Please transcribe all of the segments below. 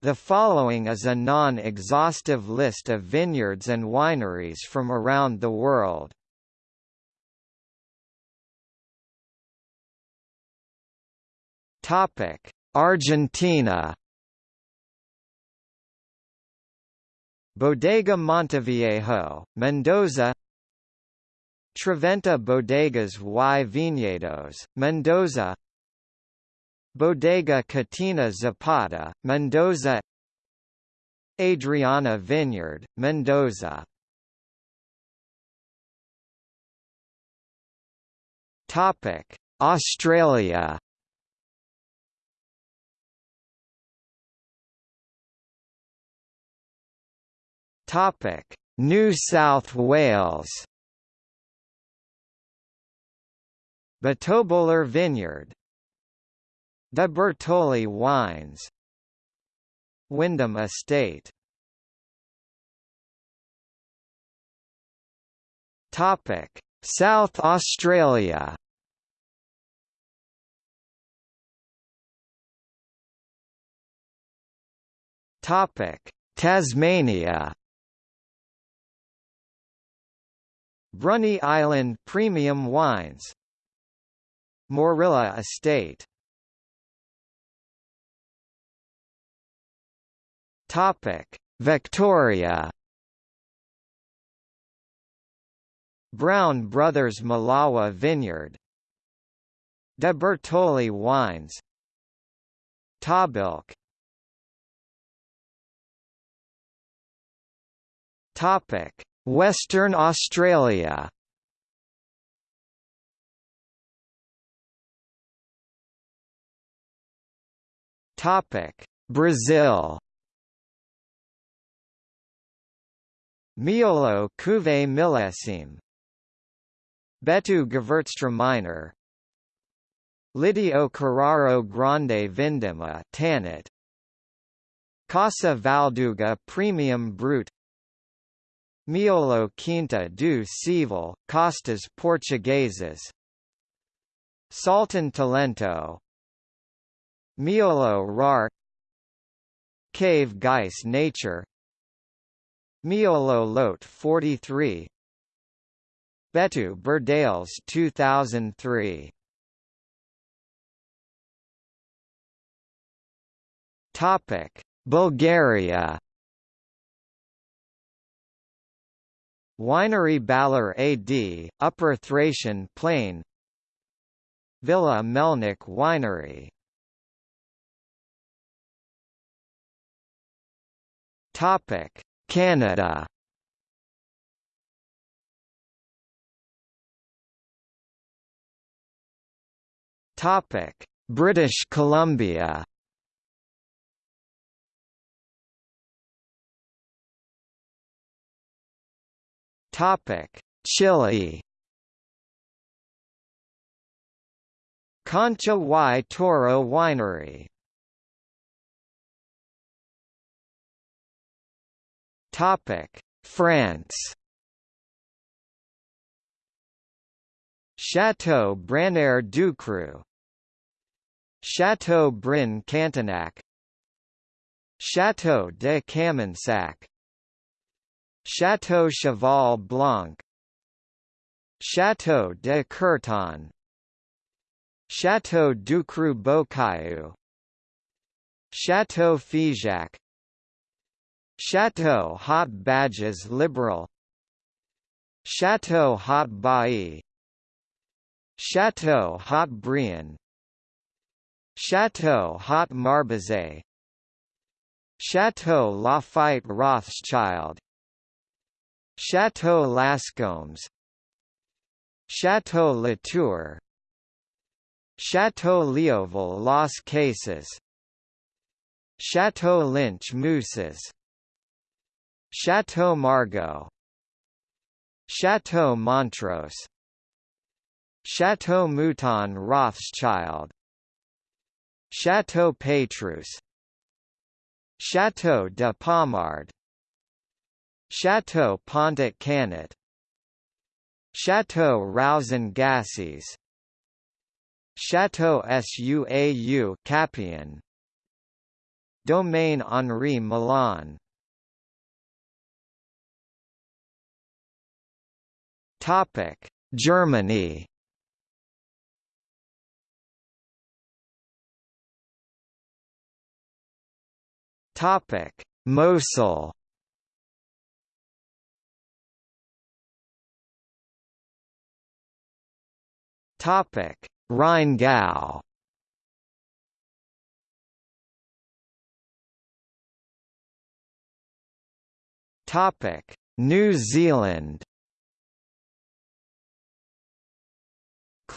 The following is a non-exhaustive list of vineyards and wineries from around the world. Topic: Argentina. Bodega Monteviejo, Mendoza. Trivento Bodegas y Viñedos, Mendoza. Bodega Catena Zapata, Mendoza Adriana Vineyard, Mendoza Topic: Australia. Topic: New South Wales. Botobolar Vineyard, De Bortoli Wines Wyndham Estate Topic: South Australia. Topic: Tasmania. Bruny Island Premium Wines. Moorilla Estate Topic: Victoria. Brown Brothers Milawa Vineyard. De Bortoli Wines. Tahbilk. Topic: Western Australia. Topic: Brazil. Miolo Cuvée Millésime Betu Gewürztraminer minor. Lidio Carraro Grande Vindima Tannat. Casa Valduga Premium Brut. Miolo Quinta do Seival, Castas Portuguesas Salton Talento. Miolo Rar. Cave Geisse Nature Miolo Lote 43 Betu Berdales 2003 Topic Bulgaria. Winery Baller AD, Upper Thracian Plain. Villa Melnik Winery. Topic Canada Topic: British Columbia. Topic: Chile. Concha y Toro Winery Topic: France. Chateau Branaire Ducru Chateau Brane Cantenac, Chateau de Camensac Chateau Cheval Blanc Chateau de Courton Chateau Ducru Beaucaillou Chateau Figeac Chateau Haut Bages Liberal. Chateau Haut Bailly. Chateau Haut Brion Chateau Haut Marbuzet Chateau Lafite Rothschild. Chateau Lascombes. Chateau Latour. Chateau Leoville Las Cases. Chateau Lynch Moussas Chateau Margaux. Chateau Montrose. Chateau Mouton Rothschild. Chateau Petrus. Chateau de Pommard. Chateau Pontet Canet Chateau Rauzan Gassies Chateau Suau Capian. Domaine Henri Milan Topic Germany. Topic Mosel Topic Rheingau. Topic New Zealand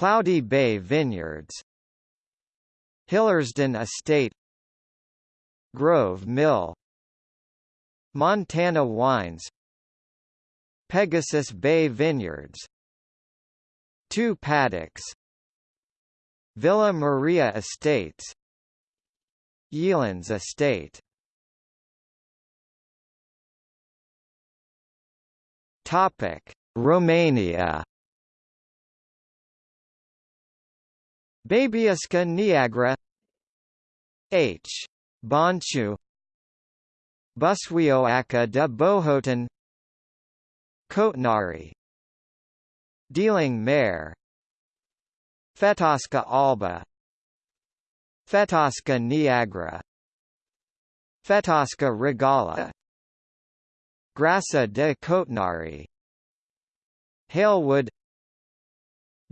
Cloudy Bay Vineyards. Hillersden Estate. Grove Mill. Montana Wines. Pegasus Bay Vineyards. Two paddocks. Villa Maria Estates. Yealands Estate. Topic Romania Băbească Neagră H. Bonchu Busuioacă de Bohotin Cotnari Dealu Mare Fetească Albă Fetească Neagră Fetească Regală Grasă de Cotnari Halewood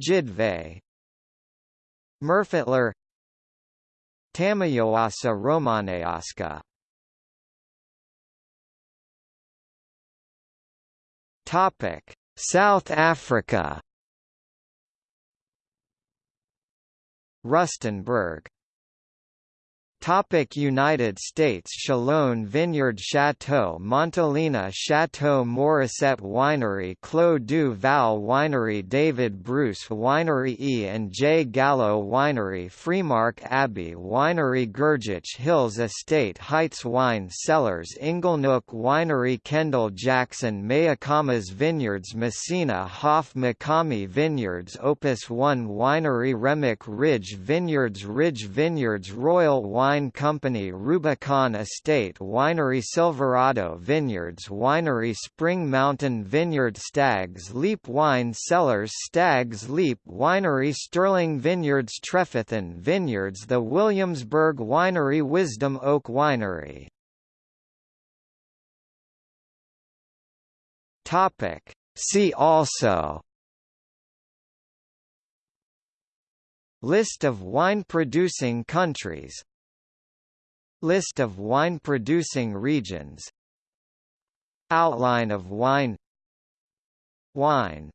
Jidve Murfatlar Tămâioasă Românească. Topic South Africa. Rustenburg Topic United States Chalone Vineyard Chateau Montelena Chateau Morrisette Winery Clos du Val Winery David Bruce Winery E. and J. Gallo Winery Freemark Abbey Winery Grgich Hills Estate Heitz Wine Cellars Inglenook Winery Kendall Jackson Mayacamas Vineyards Messina Hof Makami Vineyards Opus One Winery Remick Ridge Vineyards Ridge Vineyards Royal Wine Wine Company Rubicon Estate Winery Silverado Vineyards Winery Spring Mountain Vineyard Stags Leap Wine Cellars Stags Leap Winery Sterling Vineyards Trefethen Vineyards The Williamsburg Winery Wisdom Oak Winery Topic. See also List of wine-producing countries List of wine-producing regions. Outline of wine. Wine